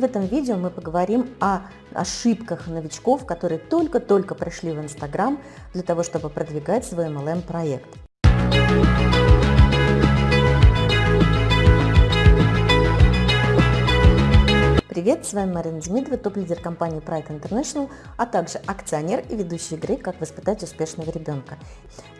В этом видео мы поговорим о ошибках новичков, которые только-только пришли в Инстаграм для того, чтобы продвигать свой MLM-проект. Привет, с вами Марина Демидова, топ-лидер компании Pride International, а также акционер и ведущий игры «Как воспитать успешного ребенка».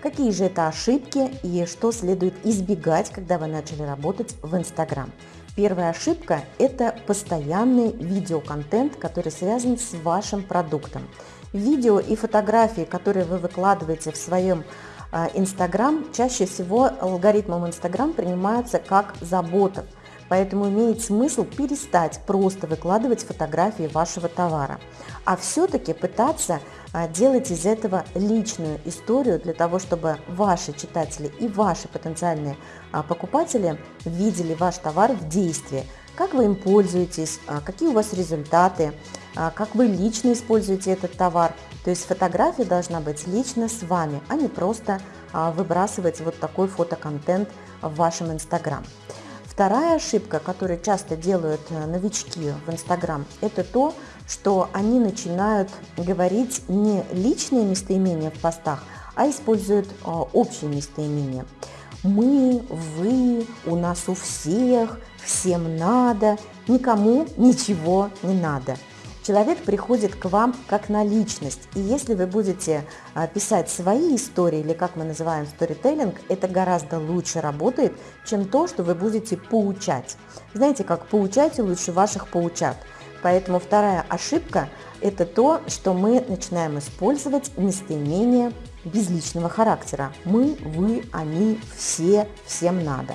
Какие же это ошибки и что следует избегать, когда вы начали работать в Инстаграм? Первая ошибка – это постоянный видеоконтент, который связан с вашим продуктом. Видео и фотографии, которые вы выкладываете в своем а, Инстаграм, чаще всего алгоритмом Инстаграм принимаются как забота. Поэтому имеет смысл перестать просто выкладывать фотографии вашего товара, а все-таки пытаться делать из этого личную историю для того, чтобы ваши читатели и ваши потенциальные а, покупатели видели ваш товар в действии, как вы им пользуетесь, а, какие у вас результаты, как вы лично используете этот товар. То есть фотография должна быть лично с вами, а не просто выбрасывать вот такой фотоконтент в вашем Инстаграм. Вторая ошибка, которую часто делают э, новички в Инстаграм, это то, что они начинают говорить не личные местоимения в постах, а используют э, общие местоимения. Мы, вы, у нас у всех, всем надо, никому ничего не надо – человек приходит к вам как на личность. И если вы будете а, писать свои истории, или как мы называем сторителлинг, это гораздо лучше работает, чем то, что вы будете поучать. Знаете, как поучайте лучше ваших поучат. Поэтому вторая ошибка – это то, что мы начинаем использовать местоимение безличного характера. Мы, вы, они, все, всем надо.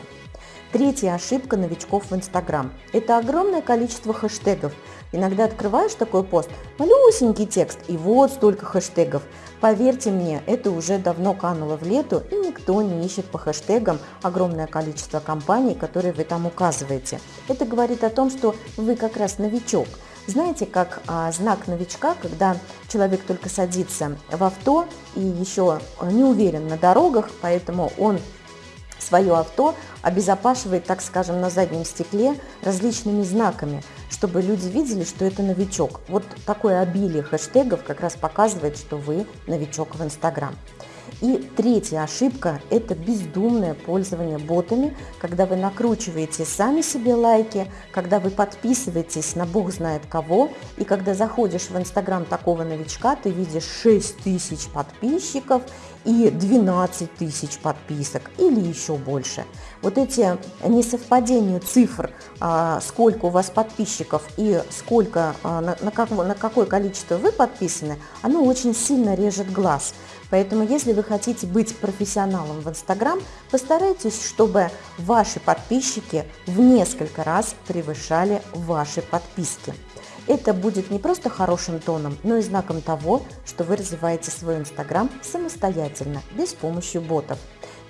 Третья ошибка новичков в Инстаграм – это огромное количество хэштегов – Иногда открываешь такой пост, малюсенький текст, и вот столько хэштегов. Поверьте мне, это уже давно кануло в лету, и никто не ищет по хэштегам огромное количество компаний, которые вы там указываете. Это говорит о том, что вы как раз новичок. Знаете, как а, знак новичка, когда человек только садится в авто и еще не уверен на дорогах, поэтому он свое авто обезопашивает, так скажем, на заднем стекле различными знаками, чтобы люди видели, что это новичок. Вот такое обилие хэштегов как раз показывает, что вы новичок в Инстаграм. И третья ошибка – это бездумное пользование ботами, когда вы накручиваете сами себе лайки, когда вы подписываетесь на бог знает кого, и когда заходишь в инстаграм такого новичка, ты видишь 6 тысяч подписчиков и 12 тысяч подписок или еще больше. Вот эти несовпадения цифр, а, сколько у вас подписчиков и сколько, а, на, на, как, на какое количество вы подписаны, оно очень сильно режет глаз. Поэтому, если вы хотите быть профессионалом в Инстаграм, постарайтесь, чтобы ваши подписчики в несколько раз превышали ваши подписки. Это будет не просто хорошим тоном, но и знаком того, что вы развиваете свой Инстаграм самостоятельно, без помощи ботов.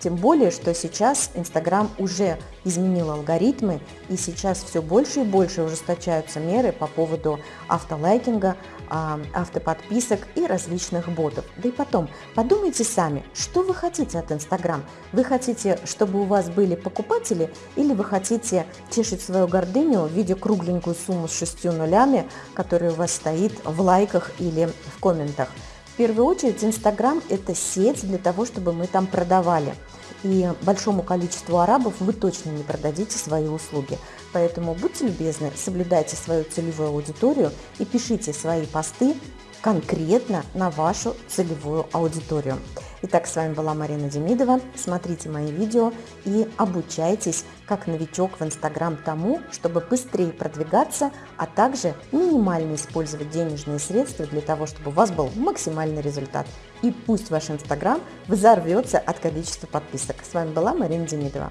Тем более, что сейчас Инстаграм уже изменил алгоритмы, и сейчас все больше и больше ужесточаются меры по поводу автолайкинга, а, автоподписок и различных ботов. Да и потом, подумайте сами, что вы хотите от Инстаграм? Вы хотите, чтобы у вас были покупатели или вы хотите тешить свою гордыню в виде кругленькую сумму с шестью нулями, которая у вас стоит в лайках или в комментах? В первую очередь Инстаграм – это сеть для того, чтобы мы там продавали. И большому количеству арабов вы точно не продадите свои услуги. Поэтому будьте любезны, соблюдайте свою целевую аудиторию и пишите свои посты конкретно на вашу целевую аудиторию. Итак, с вами была Марина Демидова. Смотрите мои видео и обучайтесь как новичок в Инстаграм тому, чтобы быстрее продвигаться, а также минимально использовать денежные средства для того, чтобы у вас был максимальный результат. И пусть ваш Инстаграм взорвется от количества подписок. С вами была Марина Демидова.